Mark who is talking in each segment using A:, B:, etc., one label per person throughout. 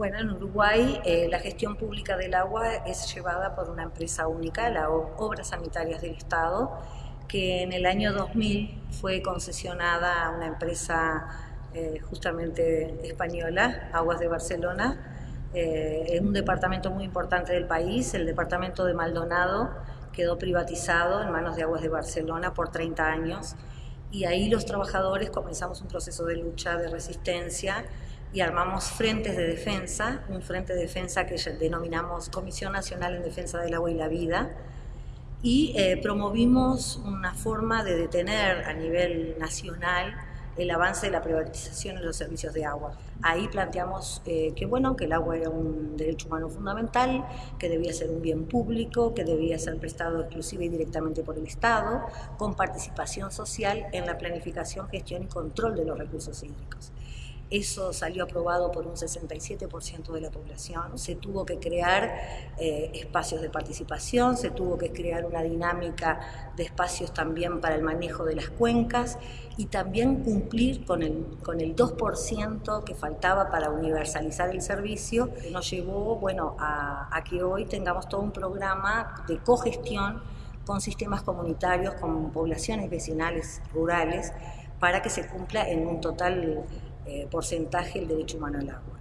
A: Bueno, en Uruguay eh, la gestión pública del agua es llevada por una empresa única, la Obras Sanitarias del Estado, que en el año 2000 fue concesionada a una empresa eh, justamente española, Aguas de Barcelona, eh, en un departamento muy importante del país, el departamento de Maldonado, quedó privatizado en manos de Aguas de Barcelona por 30 años. Y ahí los trabajadores comenzamos un proceso de lucha, de resistencia y armamos frentes de defensa, un frente de defensa que denominamos Comisión Nacional en Defensa del Agua y la Vida, y eh, promovimos una forma de detener a nivel nacional el avance de la privatización en los servicios de agua. Ahí planteamos eh, que bueno, que el agua era un derecho humano fundamental, que debía ser un bien público, que debía ser prestado exclusiva y directamente por el Estado, con participación social en la planificación, gestión y control de los recursos hídricos. Eso salió aprobado por un 67% de la población. Se tuvo que crear eh, espacios de participación, se tuvo que crear una dinámica de espacios también para el manejo de las cuencas y también cumplir con el, con el 2% que faltaba para universalizar el servicio, nos llevó bueno, a, a que hoy tengamos todo un programa de cogestión con sistemas comunitarios, con poblaciones vecinales rurales, para que se cumpla en un total eh, porcentaje el derecho humano al agua.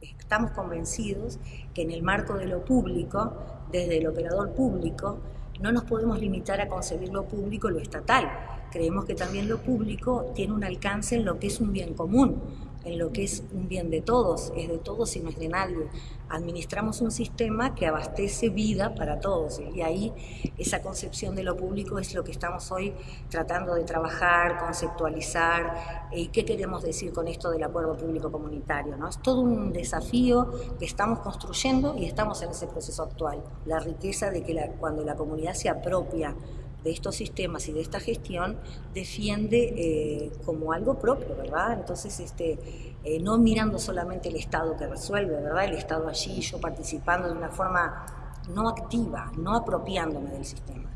A: Estamos convencidos que en el marco de lo público, desde el operador público, no nos podemos limitar a concebir lo público lo estatal. Creemos que también lo público tiene un alcance en lo que es un bien común, en lo que es un bien de todos, es de todos y no es de nadie. Administramos un sistema que abastece vida para todos y ahí esa concepción de lo público es lo que estamos hoy tratando de trabajar, conceptualizar y qué queremos decir con esto del acuerdo público comunitario. ¿no? Es todo un desafío que estamos construyendo y estamos en ese proceso actual. La riqueza de que cuando la comunidad se apropia de estos sistemas y de esta gestión defiende eh, como algo propio, ¿verdad? Entonces, este, eh, no mirando solamente el Estado que resuelve, ¿verdad? El Estado allí, yo participando de una forma no activa, no apropiándome del sistema.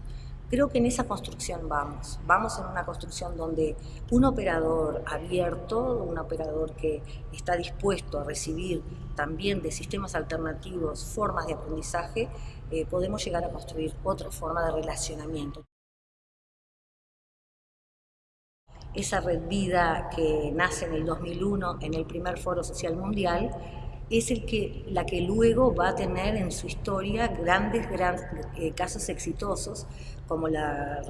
A: Creo que en esa construcción vamos, vamos en una construcción donde un operador abierto, un operador que está dispuesto a recibir también de sistemas alternativos formas de aprendizaje, eh, podemos llegar a construir otra forma de relacionamiento. Esa red vida que nace en el 2001 en el primer Foro Social Mundial, es el que, la que luego va a tener en su historia grandes, grandes eh, casos exitosos, como la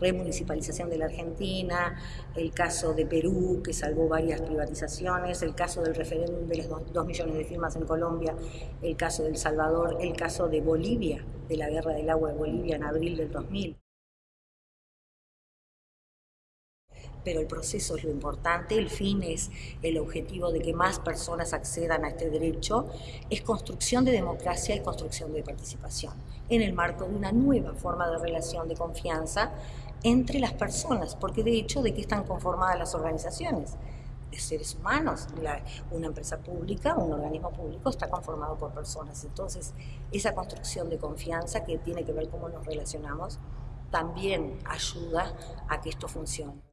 A: remunicipalización de la Argentina, el caso de Perú, que salvó varias privatizaciones, el caso del referéndum de los dos millones de firmas en Colombia, el caso de El Salvador, el caso de Bolivia, de la guerra del agua de Bolivia en abril del 2000. Pero el proceso es lo importante, el fin es el objetivo de que más personas accedan a este derecho, es construcción de democracia y construcción de participación, en el marco de una nueva forma de relación de confianza entre las personas, porque de hecho, ¿de qué están conformadas las organizaciones? de seres humanos. una empresa pública, un organismo público está conformado por personas. Entonces, esa construcción de confianza que tiene que ver cómo nos relacionamos, también ayuda a que esto funcione.